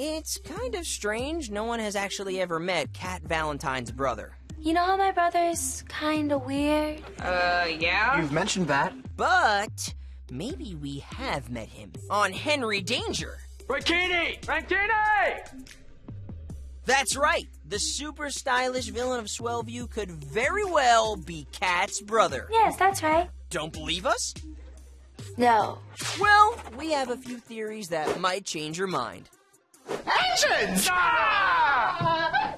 It's kind of strange no one has actually ever met Cat Valentine's brother. You know how my brother's kinda weird? Uh, yeah? You've mentioned that. But maybe we have met him on Henry Danger. Frankini! Frankini! That's right. The super stylish villain of Swellview could very well be Cat's brother. Yes, that's right. Don't believe us? No. Well, we have a few theories that might change your mind. 真的